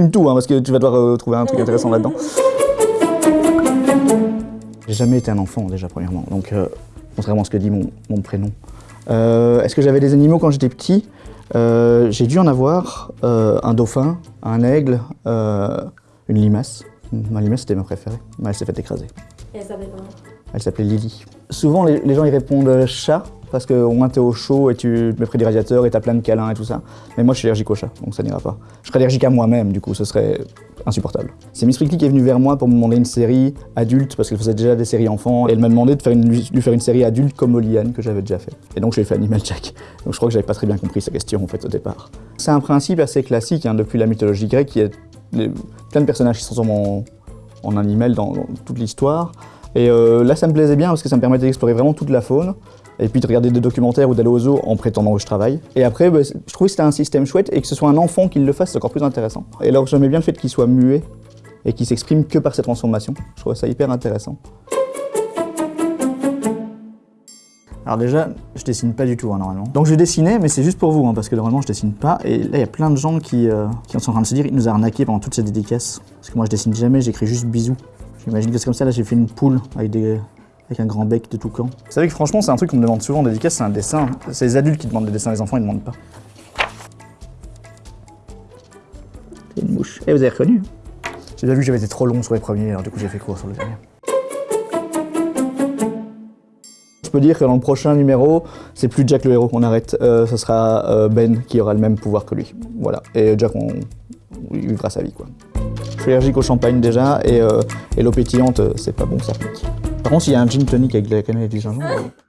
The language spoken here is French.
filme tout, hein, parce que tu vas devoir euh, trouver un truc intéressant là-dedans. J'ai jamais été un enfant, déjà, premièrement. Donc, euh, contrairement à ce que dit mon, mon prénom. Euh, Est-ce que j'avais des animaux quand j'étais petit? Euh, J'ai dû en avoir euh, un dauphin, un aigle, euh, une limace. Ma limace, c'était ma préférée, mais elle s'est fait écraser. Et elle s'appelait comment? Elle s'appelait Lily. Souvent, les, les gens ils répondent chat, parce qu'au moins t'es au chaud et tu mets près des radiateurs et t'as plein de câlins et tout ça. Mais moi, je suis allergique au chat, donc ça n'ira pas. Je serais allergique à moi-même, du coup, ce serait insupportable. C'est Miss Prickly qui est venue vers moi pour me demander une série adulte, parce qu'elle faisait déjà des séries enfants, et elle m'a demandé de faire lui faire une série adulte comme Oliane, que j'avais déjà fait. Et donc, j'ai fait Animal Jack. Donc, je crois que j'avais pas très bien compris sa question, au départ. C'est un principe assez classique, hein, depuis la mythologie grecque, il y a plein de personnages qui se transforment en, en animal dans, dans toute l'histoire. Et euh, là, ça me plaisait bien parce que ça me permettait d'explorer vraiment toute la faune. Et puis de regarder des documentaires ou d'aller au zoo en prétendant que je travaille. Et après, bah, je trouvais que c'était un système chouette et que ce soit un enfant qui le fasse, c'est encore plus intéressant. Et alors, j'aimais bien le fait qu'il soit muet et qu'il s'exprime que par ses transformations. Je trouvais ça hyper intéressant. Alors déjà, je dessine pas du tout hein, normalement. Donc je dessinais, mais c'est juste pour vous, hein, parce que normalement je dessine pas. Et là, il y a plein de gens qui, euh, qui sont en train de se dire, il nous a arnaqué pendant toutes ces dédicaces. Parce que moi je dessine jamais, j'écris juste bisous. J'imagine que c'est comme ça, là j'ai fait une poule avec, des, avec un grand bec de toucan. Vous savez que franchement, c'est un truc qu'on me demande souvent en dédicace, c'est un dessin. C'est les adultes qui demandent des dessins, les enfants ils demandent pas. C'est une mouche. Et vous avez reconnu J'ai déjà vu que j'avais été trop long sur les premiers, alors du coup j'ai fait court sur le dernier. Je peux dire que dans le prochain numéro, c'est plus Jack le héros, on arrête. Euh, ce sera euh, Ben qui aura le même pouvoir que lui. Voilà. Et Jack, on, il vivra sa vie, quoi. Je suis allergique au champagne déjà, et, euh, et l'eau pétillante, euh, c'est pas bon, ça pique. Par contre, s'il y a un gin tonic avec de la cannelle et du gingembre...